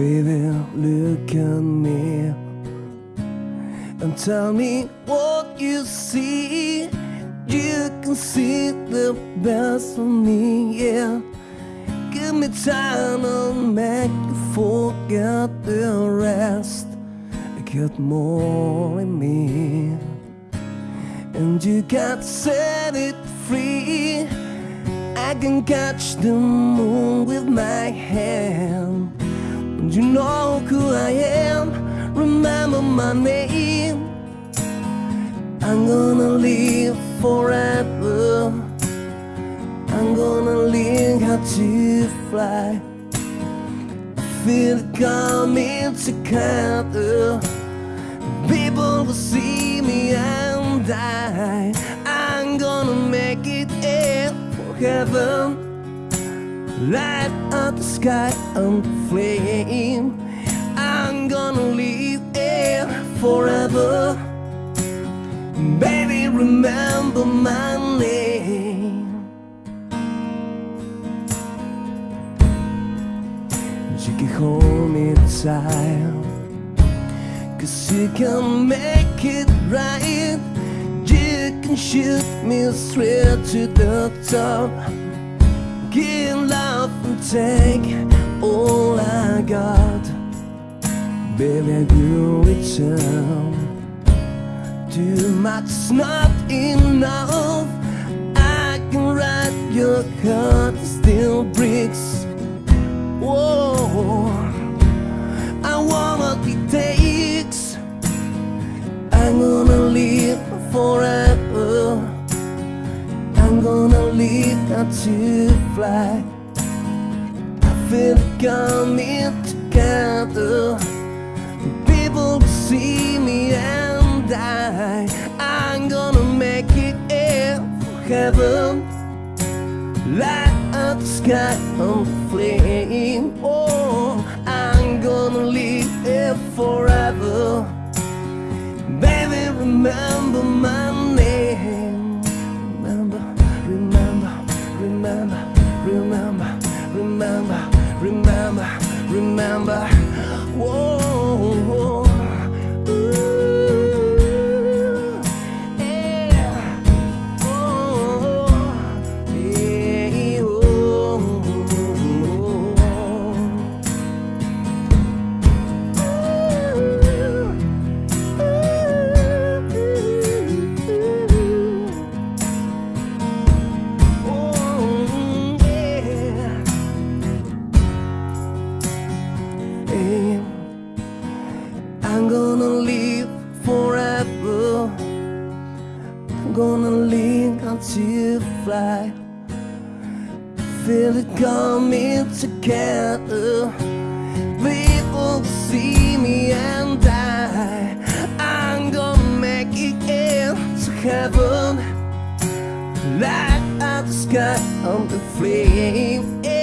Baby, look at me and tell me what you see. You can see the best of me, yeah. Give me time, to make forget the rest. I got more in me, and you got set it free. I can catch the moon with my hand. And you know who I am. Remember my name. I'm gonna live forever. I'm gonna learn how to fly. Feel it coming together. People will see me and I. I'm gonna make it in for heaven. Light up the sky and flame. I'm gonna live here forever. Baby, remember my You can hold me tight. Cause you can make it right. You can shoot me straight to the top. Give love and take all I got. Baby, I do return. Too much not enough. I can write your heart still breaks. Whoa, I want what it takes. I'm gonna live forever. I'm gonna learn how to fly. I feel it coming together. People will see me and I. I'm gonna make it in heaven. Light up the sky on flame. Oh, I'm gonna live here forever. Baby, remember my name. Remember, remember, remember, remember, remember, remember, remember. I'm gonna live forever. I'm gonna learn until to fly. Feel it coming together. People see me and I. I'm gonna make it into heaven. Light up the sky on the flame.